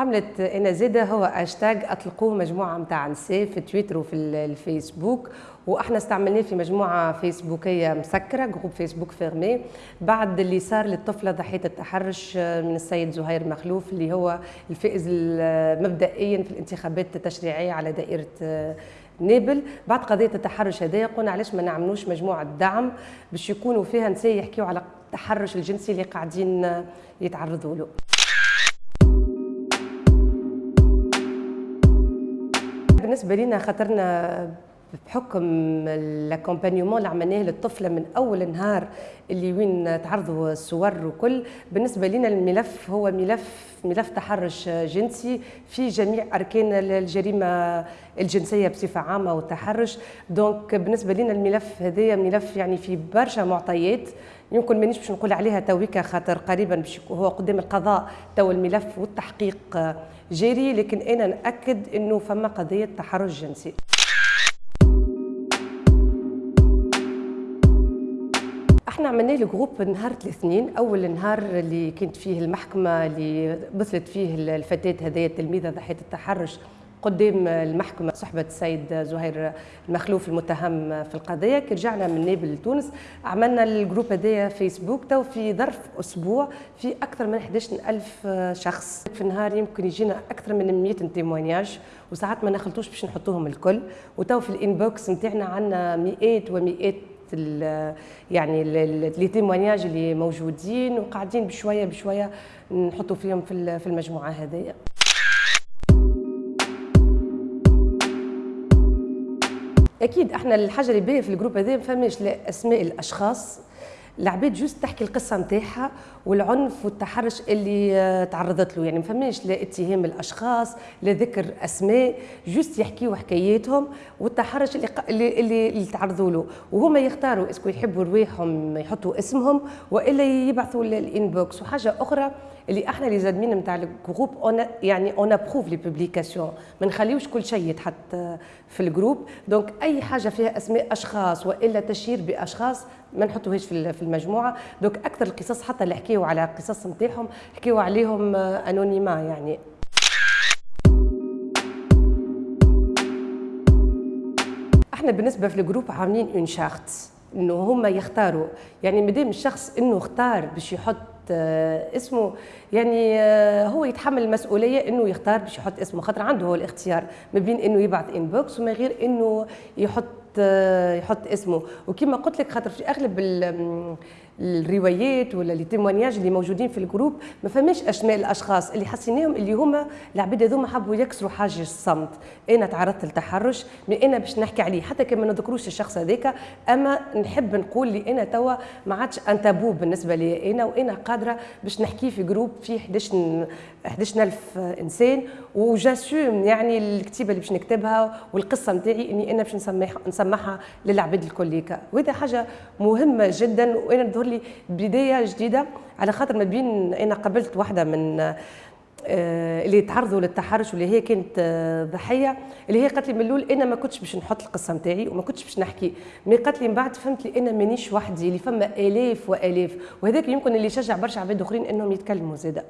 حملة أنا زادة هو هاشتاج أطلقوه مجموعة متاع نساء في تويتر وفي الفيسبوك. وإحنا استعملناه في مجموعة فيسبوكية مسكرة groupe Facebook fermé بعد اللي صار للطفلة ضحية التحرش من السيد زهير مخلوف اللي هو الفائز مبدئيا في الانتخابات التشريعية على دائرة نابل. بعد قضية التحرش هذايا قلنا علاش ما نعملوش مجموعة دعم باش يكونوا فيها نساء يحكيوا على التحرش الجنسي اللي قاعدين يتعرضوا له. بالنسبة لنا خاطرنا بحكم ال accompagnement اللي عملناه للطفله من أول نهار اللي وين تعرضوا الصور وكل بالنسبة لنا الملف هو ملف ملف تحرش جنسي في جميع أركان الجريمة الجنسية بصفة عامة والتحرش. donc بالنسبة لنا الملف هذايا ملف يعني في برشا معطيات. يمكن مانيش باش نقول عليها تويكا خاطر قريبا باش هو قدام القضاء تو الملف والتحقيق جاري لكن أنا نأكد إنه فما قضية تحرش جنسي. إحنا عملنا الجروب نهار الاثنين أول نهار اللي كانت فيه المحكمة اللي مثلت فيه الفتاة هذه التلميذة ضحية التحرش قدام المحكمة صحبة السيد زهير المخلوف المتهم في القضية. كي رجعنا من نابل لتونس عملنا ال groupe هذايا فيسبوك تو في ظرف أسبوع في أكثر من 11 ألف شخص. في النهار يمكن يجينا أكثر من 100 témoignages وساعات ما نخلطوش باش نحطوهم الكل. وتو في ال inbox نتاعنا عندنا مئات ومئات يعني les témoignages اللي موجودين وقاعدين بشوية بشوية نحطوا فيهم في المجموعة هذيا أكيد إحنا الحاجة اللي باهية في ال groupe هذا ما فماش لا أسماء الأشخاص العباد juste تحكي القصة نتاعها والعنف والتحرش اللي تعرضت له. يعني ما فماش لا اتهام الأشخاص لا ذكر أسماء juste يحكيوا حكاياتهم والتحرش اللي اللي اللي, تعرضوا له. وهما يختاروا est-ce que يحبوا رواحهم يحطوا اسمهم وإلا يبعثوا ال inbox وحاجة أخرى اللي إحنا les admins نتاع ال groupe يعني on approuve les publications ما نخليوش كل شيء يتحط في ال groupe. donc أي حاجة فيها أسماء أشخاص وإلا تشير بأشخاص ما نحطوهاش في المجموعة. donc أكثر القصص حتى اللي حكيوا على قصص نتاعهم حكيوا عليهم anonymement يعني. إحنا بالنسبة في ال groupe عاملين une charte إنه هما يختاروا. يعني مادام الشخص إنه اختار باش يحط اسمه يعني هو يتحمل المسؤولية إنه يختار باش يحط اسمه خاطر عنده هو الاختيار ما بين إنه يبعث inbox وما غير إنه يحط يحط اسمه. وكما قلت لك خاطر في أغلب الروايات ولا les témoignages اللي موجودين في ال groupe ما فماش اسماء الأشخاص اللي حسيناهم اللي هما العباد هذوما حبوا يكسروا حاجز الصمت. أنا تعرضت للتحرش mais أنا باش نحكي عليه حتى كان ما نذكروش الشخص هذاك أما نحب نقول لي أنا توا ما عادش un tabou بالنسبة لي أنا وأنا قادرة باش نحكي في groupe فيه 11 11000 إنسان. و j'assume يعني الكتيبة اللي باش نكتبها والقصة نتاعي إني أنا باش نسمعها نسمعها للعباد الكليكا وهذا حاجة مهمة جدا وأنا تظهر لي بداية جديدة على خاطر ما بين أنا قابلت واحدة من اللي تعرضوا للتحرش واللي هي كانت ضحية اللي هي قالت لي من الأول أنا ما كنتش باش نحط القصة نتاعي وما كنتش باش نحكي. mais قالت لي من بعد فهمت اللي أنا مانيش وحدي اللي فما آلاف وآلاف. وهذاك يمكن اللي يشجع برشا عباد آخرين إنهم يتكلموا زاده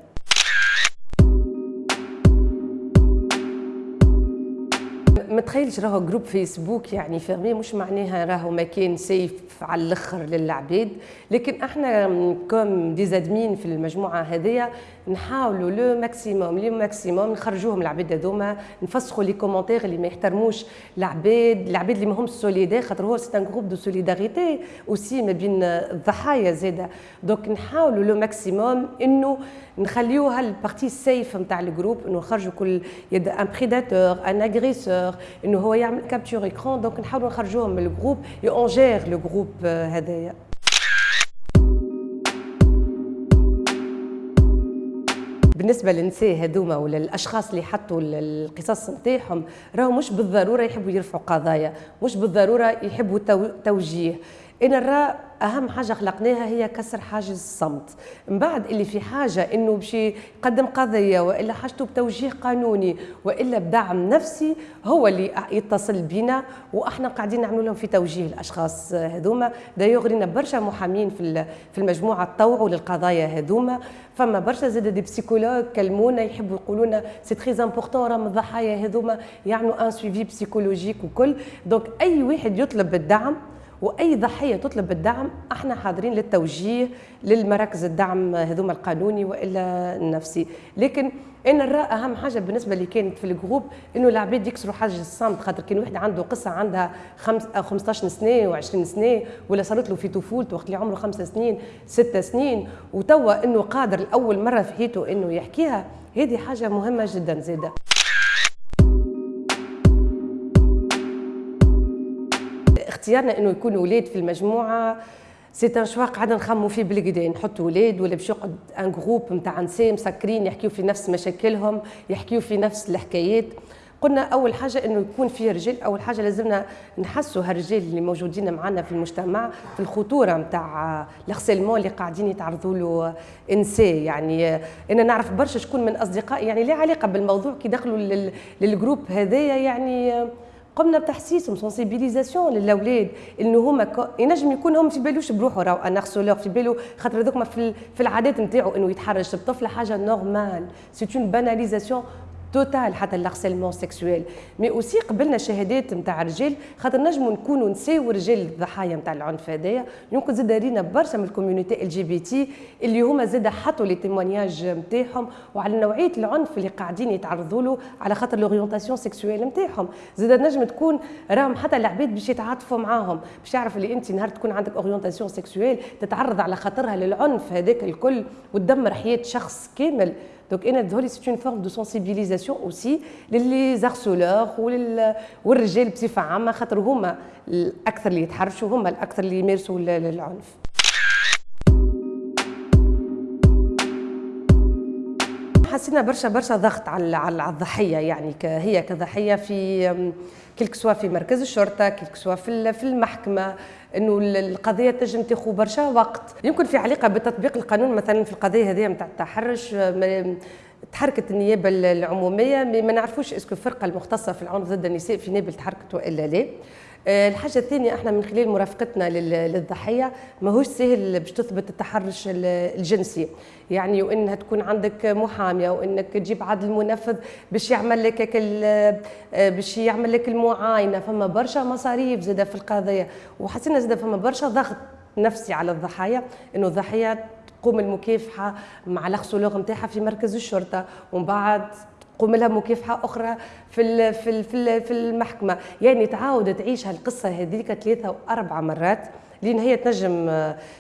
ما تخيلش راهو groupe Facebook يعني fermé مش معناها راهو مكان safe على الأخر للعباد. لكن إحنا comme des admins في المجموعة هذيا نحاولوا le maximum le maximum نخرجوهم العباد هذوما نفسخوا les commentaires اللي ما يحترموش العباد العباد اللي ماهمش solidaires خاطر هو c'est un groupe de solidarité aussi ما بين الضحايا زادة. donc نحاولوا le maximum إنه نخليوها ال partie safe نتاع ال groupe إنه نخرجوا كل يد un prédateur un agresseur إنه هو يعمل capture écran donc نحاولوا نخرجوهم من ال groupe. on gère le groupe هذايا. بالنسبة للنساء هذوما ولا الاشخاص اللي حطوا القصص نتاعهم راهو مش بالضرورة يحبوا يرفعوا قضايا مش بالضرورة يحبوا توجيه. أنا نرى أهم حاجة خلقناها هي كسر حاجز الصمت. من بعد اللي في حاجة إنه باش يقدم قضية وإلا حاجته بتوجيه قانوني وإلا بدعم نفسي هو اللي يتصل بنا وإحنا قاعدين نعملوا لهم في توجيه الأشخاص هذوما. دايوغ برشا محامين في في المجموعة تطوعوا للقضايا هذوما. فما برشا زاد des psychologues كلمونا يحبوا يقولوا لنا c'est très important راهم الضحايا هذوما يعملوا un suivi psychologique وكل donc أي واحد يطلب الدعم وأي ضحية تطلب الدعم أحنا حاضرين للتوجيه للمراكز الدعم هذوما القانوني وإلا النفسي. لكن أنا نرى أهم حاجة بالنسبة اللي كانت في ال groupe إنه العباد يكسروا حاجز الصمت خاطر كان واحد عنده قصة عندها خمس 15 سنة و20 سنة ولا صارت له في طفولته وقت اللي عمره خمسة سنين ستة سنين وتوا إنه قادر لأول مرة في حياته إنه يحكيها هذه حاجة مهمة جدا زادة. اختيارنا إنه يكونوا أولاد في المجموعة. c'est un choix قاعدين نخموا فيه بالكدا نحطوا أولاد ولا باش يقعد un groupe نتاع نساء مسكرين يحكيوا في نفس مشاكلهم يحكيوا في نفس الحكايات. قلنا أول حاجة إنه يكون فيه رجال أول حاجة لازمنا نحسوا هالرجال اللي موجودين معنا في المجتمع في الخطورة نتاع ال harcèlement اللي قاعدين يتعرضوا له نساء يعني أنا نعرف برشا شكون من أصدقائي يعني لا علاقة بالموضوع؟ كي دخلوا لل groupe هذايا يعني قمنا بتحسيسهم sensibilisation للأولاد إنه هما ينجم يكون هم في بالوش بروحه راهو un harceleur في بالو خاطر هذوك في, في العادات نتاعو إنه يتحرش بطفله حاجة normale c'est une banalisation totale حتى ال harcèlement sexuel mais aussi قبلنا شهادات نتاع رجال خاطر نجموا نكونوا نساو رجال الضحايا نتاع العنف هذايا. يمكن زاد رينا برشا من ال community LGBT اللي هما زاد حطوا les témoignages نتاعهم وعلى نوعية العنف اللي قاعدين يتعرضوا له على خاطر l'orientation sexuelle نتاعهم زاد نجم تكون راهم حتى العباد باش يتعاطفوا معاهم باش يعرف اللي انت نهار تكون عندك orientation sexuelle تتعرض على خاطرها للعنف هذاك الكل وتدمر حياة شخص كامل. donc أنا تظهر c'est une forme de sensibilisation aussi ل les harceleurs والرجال بصفه عامه خاطر هما الاكثر اللي يتحرشوا هما الاكثر اللي يمارسوا العنف حسينا برشا برشا ضغط على على الضحية يعني هي كضحية في quel que soit في مركز الشرطة quel que soit في في المحكمة إنه القضية تنجم تاخذ برشا وقت. يمكن في علاقة بتطبيق القانون مثلا في القضية هذه نتاع التحرش تحركت النيابة العمومية ما نعرفوش اسكو الفرقة المختصة في العنف ضد النساء في نابل تحركت وإلا لا. الحاجة الثانية إحنا من خلال مرافقتنا للضحية ماهوش سهل باش تثبت التحرش الجنسي. يعني وإنها تكون عندك محامية وإنك تجيب عدل منفذ باش يعمل لك آه، باش يعمل لك المعاينة. فما برشا مصاريف زادة في القضية. وحسينا زادة فما برشا ضغط نفسي على الضحايا إنه الضحية تقوم المكافحة مع الاخسولوغ نتاعها في مركز الشرطة. ومن بعد تقوم لها مكافحة أخرى في في في المحكمة. يعني تعاود تعيش هالقصه هذيك ثلاثة وأربع مرات. لأن هي تنجم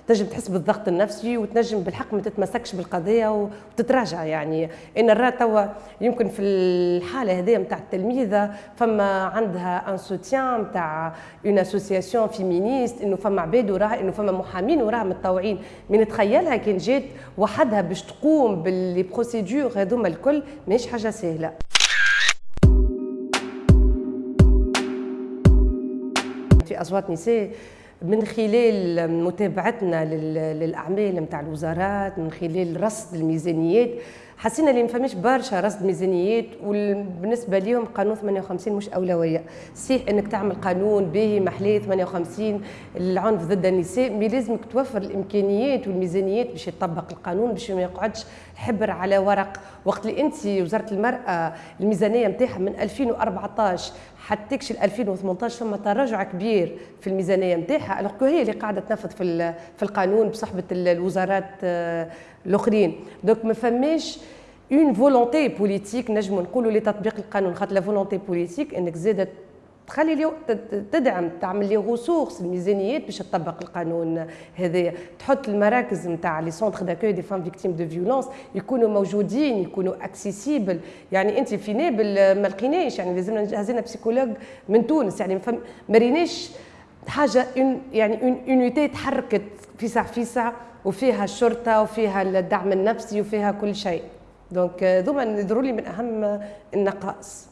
تنجم تحس بالضغط النفسي وتنجم بالحق ما تتمسكش بالقضية وتتراجع يعني. أنا نرى توا يمكن في الحالة هذه نتاع التلميذة فما عندها un soutien نتاع une association féministe إنه فما عباد وراها إنه فما محامين وراها متطوعين. من تخيلها كان جات وحدها باش تقوم ب les procédures هذوما الكل ماهيش حاجة سهلة. في أصوات نساء من خلال متابعتنا للأعمال نتاع الوزارات من خلال رصد الميزانيات حسينا اللي ما فماش برشا رصد ميزانيات وبالنسبة لهم قانون 58 مش أولوية. صحيح إنك تعمل قانون باهي محلاه 58 العنف ضد النساء مي لازمك توفر الإمكانيات والميزانيات باش يطبق القانون باش ما يقعدش حبر على ورق. وقت اللي أنت وزارة المرأة الميزانية نتاعها من 2014 حتى تكشي 2018 ثم تراجع كبير في الميزانية نتاعها هي اللي قاعدة تنفذ في في القانون بصحبة الوزارات آه، الاخرين donc ما فماش une volonté politique نجموا نقولوا لتطبيق القانون خاطر la volonté politique إنك زادت تخلي اليوم تدعم تعمل les ressources الميزانيات باش تطبق القانون هذايا. تحط المراكز نتاع les centres d'accueil des femmes victimes de violence يكونوا موجودين يكونوا accessibles يعني أنت في نابل ما لقيناش. يعني لازمنا هزينا psychologue من تونس. يعني ما ريناش حاجة يعني اون تحركت فيسع فيسع وفيها الشرطة وفيها الدعم النفسي وفيها كل شيء. donc ذوما يظهروا لي من أهم النقائص.